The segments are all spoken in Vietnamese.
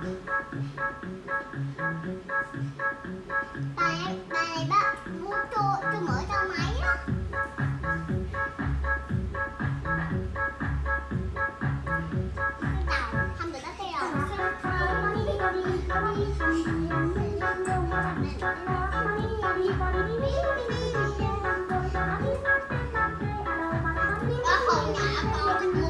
Tại tại bác muốn cho cho mở cho máy á. Không được nó theo. Có hồn nhã con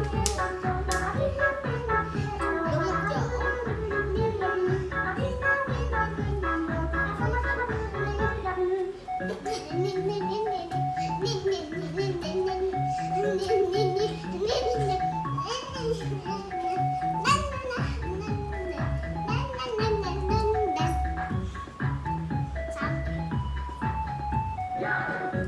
Yeah.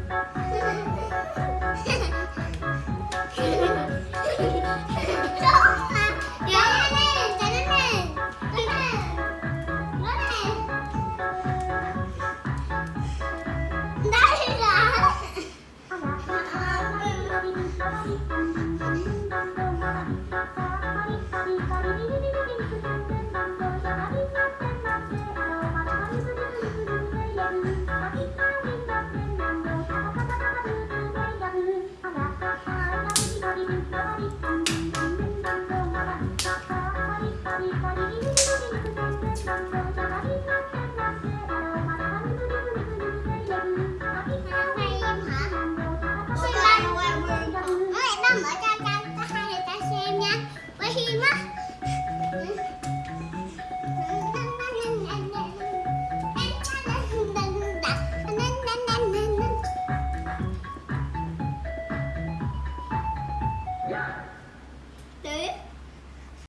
Quay